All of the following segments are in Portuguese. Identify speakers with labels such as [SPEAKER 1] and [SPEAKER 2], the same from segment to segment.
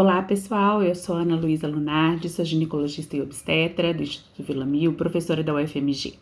[SPEAKER 1] Olá pessoal, eu sou Ana Luísa Lunardi, sou ginecologista e obstetra do Instituto Vila Mil, professora da UFMG.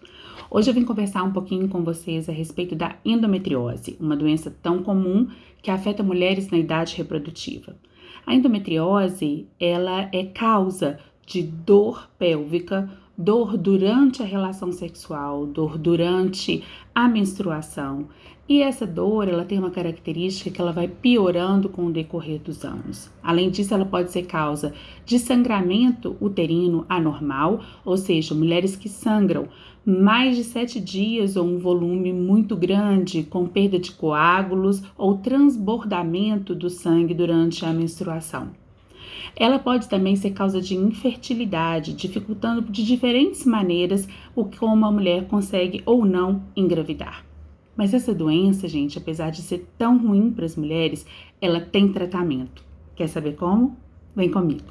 [SPEAKER 1] Hoje eu vim conversar um pouquinho com vocês a respeito da endometriose, uma doença tão comum que afeta mulheres na idade reprodutiva. A endometriose, ela é causa de dor pélvica, dor durante a relação sexual, dor durante a menstruação. E essa dor, ela tem uma característica que ela vai piorando com o decorrer dos anos. Além disso, ela pode ser causa de sangramento uterino anormal, ou seja, mulheres que sangram mais de sete dias ou um volume muito grande, com perda de coágulos ou transbordamento do sangue durante a menstruação. Ela pode também ser causa de infertilidade, dificultando de diferentes maneiras o como a mulher consegue ou não engravidar. Mas essa doença, gente, apesar de ser tão ruim para as mulheres, ela tem tratamento. Quer saber como? Vem comigo.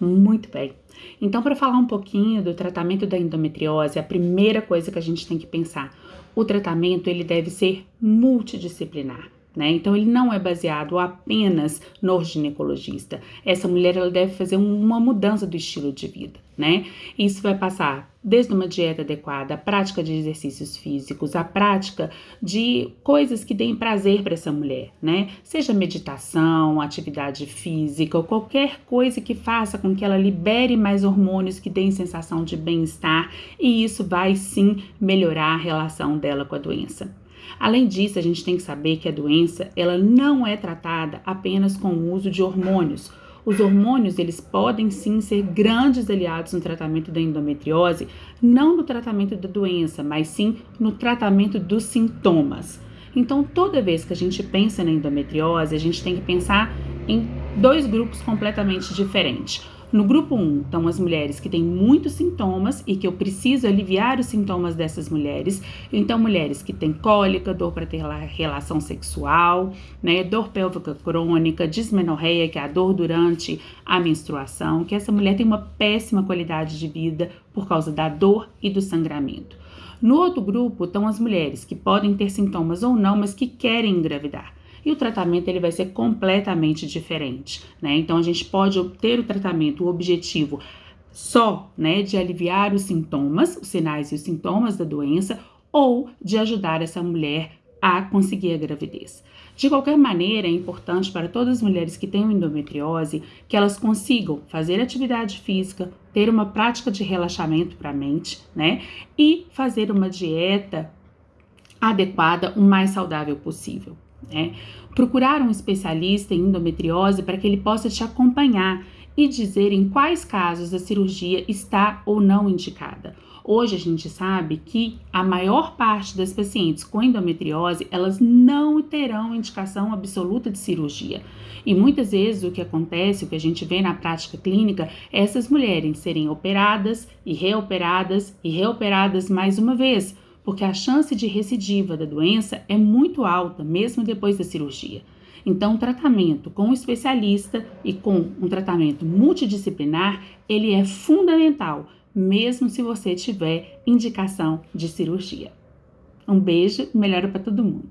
[SPEAKER 1] Muito bem. Então, para falar um pouquinho do tratamento da endometriose, a primeira coisa que a gente tem que pensar, o tratamento ele deve ser multidisciplinar. Né? Então, ele não é baseado apenas no ginecologista. Essa mulher ela deve fazer uma mudança do estilo de vida. Né? Isso vai passar desde uma dieta adequada, a prática de exercícios físicos, a prática de coisas que deem prazer para essa mulher, né? Seja meditação, atividade física ou qualquer coisa que faça com que ela libere mais hormônios que deem sensação de bem-estar e isso vai sim melhorar a relação dela com a doença. Além disso, a gente tem que saber que a doença ela não é tratada apenas com o uso de hormônios. Os hormônios, eles podem sim ser grandes aliados no tratamento da endometriose, não no tratamento da doença, mas sim no tratamento dos sintomas. Então, toda vez que a gente pensa na endometriose, a gente tem que pensar em dois grupos completamente diferentes. No grupo 1 estão as mulheres que têm muitos sintomas e que eu preciso aliviar os sintomas dessas mulheres. Então, mulheres que têm cólica, dor para ter relação sexual, né, dor pélvica crônica, dismenorreia, que é a dor durante a menstruação, que essa mulher tem uma péssima qualidade de vida por causa da dor e do sangramento. No outro grupo estão as mulheres que podem ter sintomas ou não, mas que querem engravidar e o tratamento ele vai ser completamente diferente, né? Então a gente pode obter o tratamento, o objetivo só, né, de aliviar os sintomas, os sinais e os sintomas da doença ou de ajudar essa mulher a conseguir a gravidez. De qualquer maneira, é importante para todas as mulheres que têm endometriose que elas consigam fazer atividade física, ter uma prática de relaxamento para a mente, né? E fazer uma dieta adequada, o mais saudável possível. Né? Procurar um especialista em endometriose para que ele possa te acompanhar e dizer em quais casos a cirurgia está ou não indicada. Hoje a gente sabe que a maior parte das pacientes com endometriose, elas não terão indicação absoluta de cirurgia. E muitas vezes o que acontece, o que a gente vê na prática clínica, é essas mulheres serem operadas e reoperadas e reoperadas mais uma vez, porque a chance de recidiva da doença é muito alta, mesmo depois da cirurgia. Então, o tratamento com um especialista e com um tratamento multidisciplinar, ele é fundamental, mesmo se você tiver indicação de cirurgia. Um beijo, melhora para todo mundo.